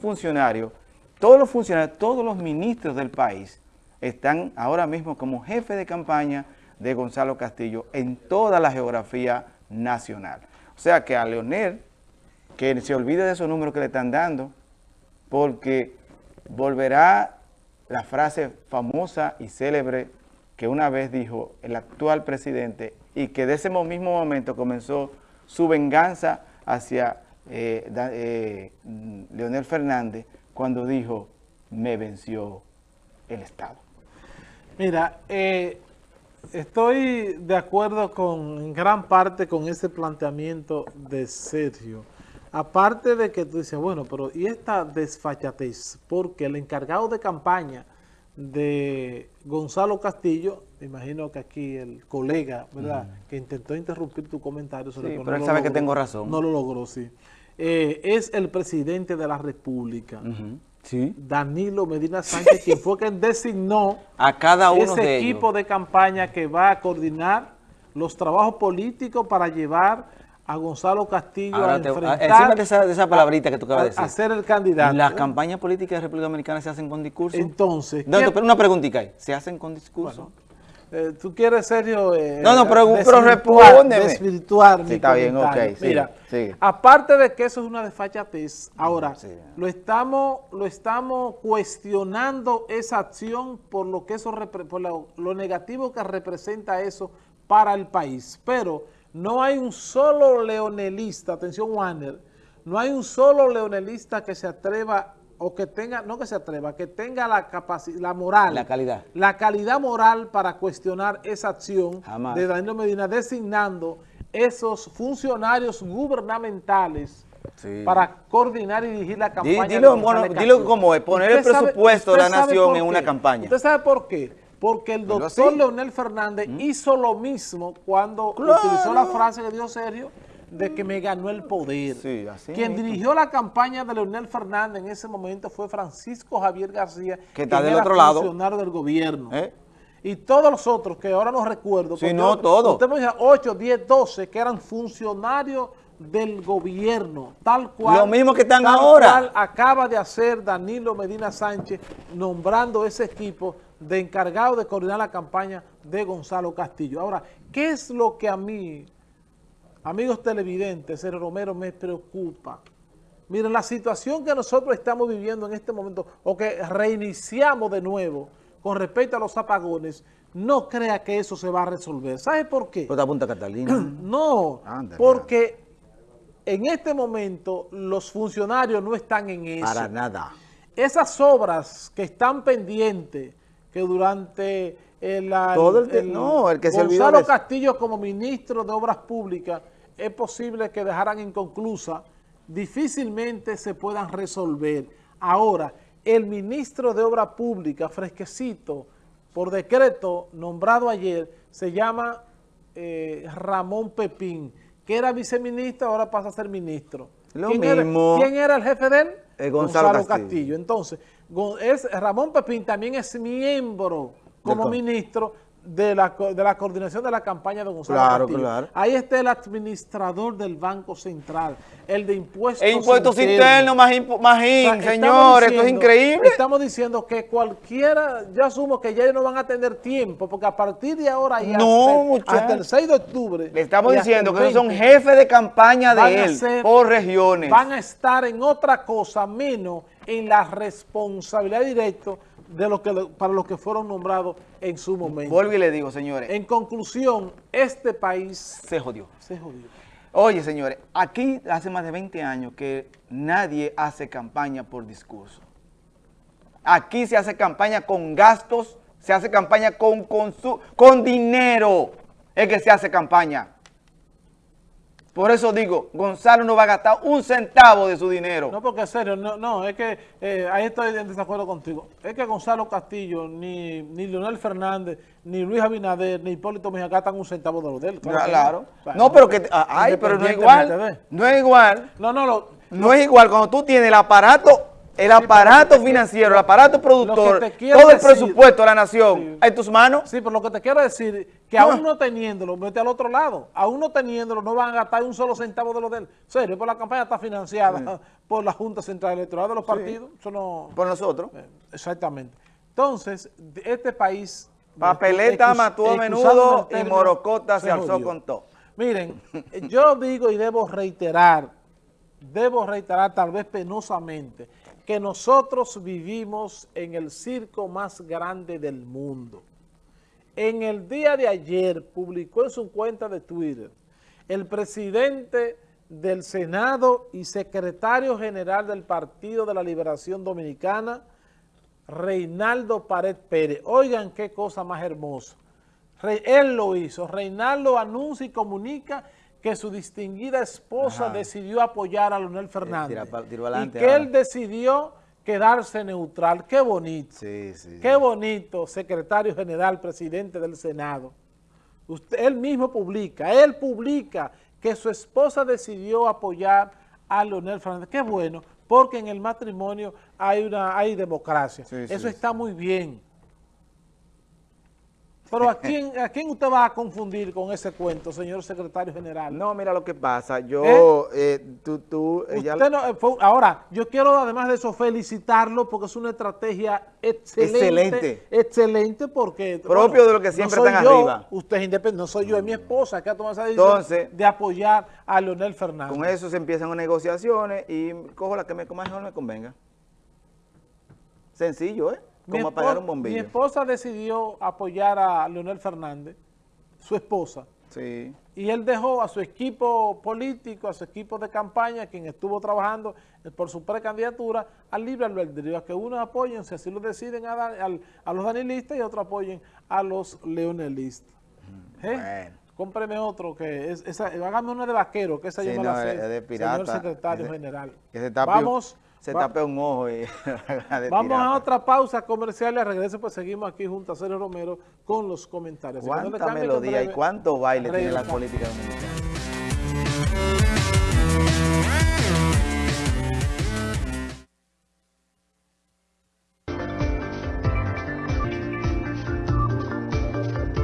funcionarios, todos los funcionarios, todos los ministros del país están ahora mismo como jefe de campaña de Gonzalo Castillo en toda la geografía nacional. O sea que a Leonel, que se olvide de esos números que le están dando, porque volverá la frase famosa y célebre que una vez dijo el actual presidente y que de ese mismo momento comenzó su venganza hacia eh, eh, Leonel Fernández cuando dijo, me venció el Estado. Mira, eh, estoy de acuerdo con en gran parte con ese planteamiento de Sergio. Aparte de que tú dices, bueno, pero ¿y esta desfachatez? Porque el encargado de campaña de Gonzalo Castillo, me imagino que aquí el colega, ¿verdad?, que intentó interrumpir tu comentario. Sobre sí, pero él sabe que tengo razón. No lo logró, sí. Eh, es el presidente de la República. Sí. Danilo Medina Sánchez, quien fue quien designó a cada uno ese equipo de campaña que va a coordinar los trabajos políticos para llevar a Gonzalo Castillo a enfrentar... Encima de esa, de esa palabrita que tú acabas de decir. A ser el candidato. ¿Las campañas políticas de República Dominicana se hacen con discurso? Entonces... No, pero una preguntita ¿Se hacen con discurso? Eh, ¿Tú quieres, Sergio? Eh, no, no, pero, pero respóndeme. Desvirtuar sí, está bien, ok. Mira, aparte de que eso es una desfachatez, ahora, lo, estamos, lo estamos cuestionando esa acción por lo que eso por lo negativo que representa eso para el país. Pero no hay un solo leonelista, atención Warner, no hay un solo leonelista que se atreva o que tenga, no que se atreva, que tenga la capacidad, la moral. La calidad. La calidad moral para cuestionar esa acción de Danilo Medina designando esos funcionarios gubernamentales para coordinar y dirigir la campaña. Dilo, bueno, dilo como es, poner el presupuesto de la nación en una campaña. ¿Usted sabe por qué? Porque el doctor Leonel Fernández ¿Mm? hizo lo mismo cuando utilizó la frase que dio Sergio, de que me ganó el poder. Quien dirigió la campaña de Leonel Fernández en ese momento fue Francisco Javier García, que está del otro lado. funcionario del gobierno. ¿Eh? Y todos los otros, que ahora no recuerdo. Sí, no, todos. Usted me dice 8, 10, 12, que eran funcionarios del gobierno, tal cual. Lo mismo que están ahora. Cual acaba de hacer Danilo Medina Sánchez nombrando ese equipo de encargado de coordinar la campaña de Gonzalo Castillo. Ahora, ¿qué es lo que a mí Amigos televidentes, Sergio Romero, me preocupa. Miren, la situación que nosotros estamos viviendo en este momento, o que reiniciamos de nuevo con respecto a los apagones, no crea que eso se va a resolver. ¿Sabe por qué? ¿Por Punta Catalina? no, porque en este momento los funcionarios no están en eso. Para nada. Esas obras que están pendientes, que durante el, Todo el, no, el que se Gonzalo Castillo como ministro de Obras Públicas es posible que dejaran inconclusa, difícilmente se puedan resolver. Ahora, el ministro de Obras Públicas, fresquecito, por decreto nombrado ayer, se llama eh, Ramón Pepín, que era viceministro, ahora pasa a ser ministro. Lo ¿Quién, mismo. Era, ¿Quién era el jefe de él? Eh, Gonzalo, Castillo. Castillo. Entonces, es, Ramón Pepín también es miembro como ministro de la, de la coordinación de la campaña de Gonzalo claro, Claro. Ahí está el administrador del Banco Central, el de impuestos e impuestos internos, más, más señores, esto es increíble. Estamos diciendo que cualquiera, yo asumo que ya ellos no van a tener tiempo, porque a partir de ahora y hasta, el 6 de octubre... Le estamos diciendo que son jefes de campaña de él, por regiones. Van a estar en otra cosa, menos en la responsabilidad directa de lo que, para los que fueron nombrados en su momento. Vuelvo y le digo, señores. En conclusión, este país... Se jodió. Se jodió. Oye, señores, aquí hace más de 20 años que nadie hace campaña por discurso. Aquí se hace campaña con gastos, se hace campaña con, con, con dinero. Es que se hace campaña. Por eso digo, Gonzalo no va a gastar un centavo de su dinero. No, porque en serio, no, no es que eh, ahí estoy en desacuerdo contigo. Es que Gonzalo Castillo, ni, ni Leonel Fernández, ni Luis Abinader, ni Hipólito Mejía gastan un centavo de lo de él. Claro. No, pero que, ah, ay, pero no es igual. No es igual. No, no, no es igual cuando tú tienes el aparato el aparato financiero, el aparato productor, todo el presupuesto de la nación en tus manos. Sí, pero lo que te quiero decir, que aún no teniéndolo, vete al otro lado, aún no teniéndolo, no van a gastar un solo centavo de lo de él. serio, pues la campaña está financiada por la Junta Central Electoral de los partidos. por nosotros. Eh, exactamente. Entonces, este país... Papeleta mató a menudo y Morocota se, alzó con todo. Miren, yo digo y debo reiterar, debo reiterar tal vez penosamente, que nosotros vivimos en el circo más grande del mundo. En el día de ayer publicó en su cuenta de Twitter el presidente del Senado y secretario general del Partido de la Liberación Dominicana, Reinaldo Pared Pérez. Oigan qué cosa más hermosa. Él lo hizo. Reinaldo anuncia y comunica que su distinguida esposa decidió apoyar a Leonel Fernández. y que él decidió quedarse neutral. Qué bonito. Qué bonito, secretario general, presidente del Senado. Usted, él mismo publica, él publica que su esposa decidió apoyar a Leonel Fernández. Qué bueno, porque en el matrimonio hay, una, hay democracia. Eso está muy bien. Pero ¿a quién, ¿a quién usted va a confundir con ese cuento, señor secretario general? No, mira lo que pasa. Yo, ¿Eh? eh tú, tú... Ella... Eh, ahora, yo quiero además de eso felicitarlo porque es una estrategia excelente. Excelente. Excelente porque... Propio de lo que siempre están arriba. Usted es independiente, no soy yo, es mi esposa que ha tomado esa decisión de apoyar a Leonel Fernández. Con eso se empiezan negociaciones y cojo la que me, más mejor me convenga. Sencillo, ¿eh? Como apagar un bombillo. Mi esposa decidió apoyar a Leonel Fernández, su esposa. Sí. Y él dejó a su equipo político, a su equipo de campaña, quien estuvo trabajando por su precandidatura, al libre albedrío, a que unos apoyen, si así lo deciden, a, a, los danilistas y otros apoyen a los leonelistas. Mm, ¿Eh? Bueno. Cómpreme otro, que es, esa, hágame uno de vaquero, que esa sí, yo la sé, de pirata, señor secretario general. Vamos se tape un ojo. Y Vamos a otra pausa comercial y a regreso pues seguimos aquí junto a Sergio Romero con los comentarios. ¿Cuánta melodía y cuánto baile tiene la política dominicana?